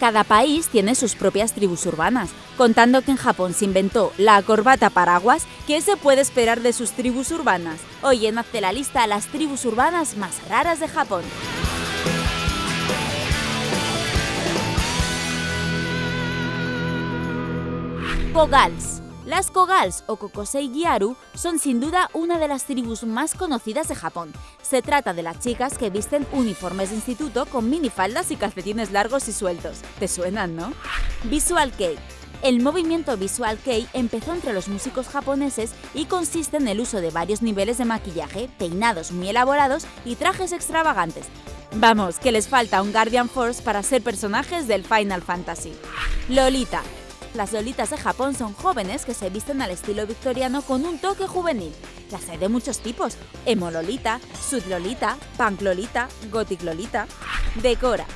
Cada país tiene sus propias tribus urbanas, contando que en Japón se inventó la corbata paraguas, ¿qué se puede esperar de sus tribus urbanas? Hoy en Hazte la lista las tribus urbanas más raras de Japón. Kogals. Las Kogals o Kokosei Gyaru son sin duda una de las tribus más conocidas de Japón. Se trata de las chicas que visten uniformes de instituto con minifaldas y calcetines largos y sueltos. ¿Te suenan, no? Visual Kei. El movimiento Visual Kei empezó entre los músicos japoneses y consiste en el uso de varios niveles de maquillaje, peinados muy elaborados y trajes extravagantes. Vamos, que les falta un Guardian Force para ser personajes del Final Fantasy. Lolita. Las lolitas de Japón son jóvenes que se visten al estilo victoriano con un toque juvenil. Las hay de muchos tipos: emo lolita, sud lolita. Decora.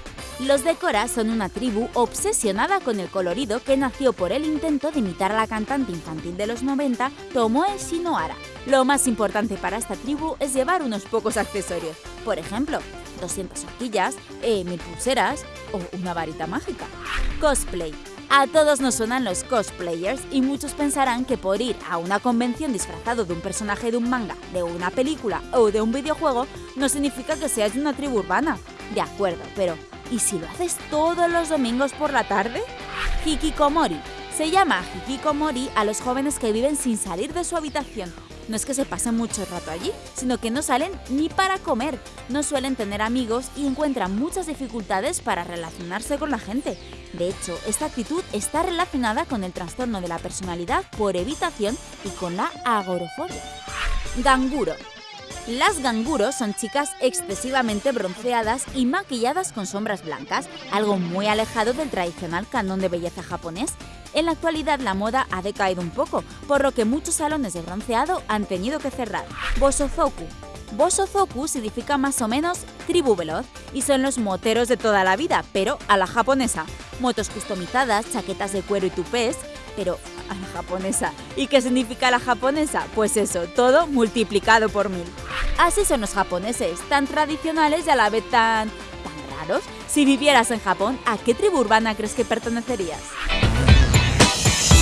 Los Decora son una tribu obsesionada con el colorido que nació por el intento de imitar a la cantante infantil de los 90, Tomoe Shinohara. Lo más importante para esta tribu es llevar unos pocos accesorios. Por ejemplo, 200 horquillas, eh, mil pulseras o una varita mágica. Cosplay. A todos nos suenan los cosplayers y muchos pensarán que por ir a una convención disfrazado de un personaje de un manga, de una película o de un videojuego no significa que seas de una tribu urbana. De acuerdo, pero ¿y si lo haces todos los domingos por la tarde? Hikikomori. Se llama hikikomori a los jóvenes que viven sin salir de su habitación. No es que se pasen mucho rato allí, sino que no salen ni para comer, no suelen tener amigos y encuentran muchas dificultades para relacionarse con la gente. De hecho, esta actitud está relacionada con el trastorno de la personalidad por evitación y con la agorofobia. Ganguro. Las ganguros son chicas excesivamente bronceadas y maquilladas con sombras blancas, algo muy alejado del tradicional canon de belleza japonés. En la actualidad la moda ha decaído un poco, por lo que muchos salones de bronceado han tenido que cerrar. Bosozoku. Bosozoku significa más o menos tribu veloz y son los moteros de toda la vida, pero a la japonesa. Motos customizadas, chaquetas de cuero y tupés, pero a la japonesa. ¿Y qué significa la japonesa? Pues eso, todo multiplicado por mil. Así son los japoneses, tan tradicionales y a la vez tan... tan raros. Si vivieras en Japón, ¿a qué tribu urbana crees que pertenecerías?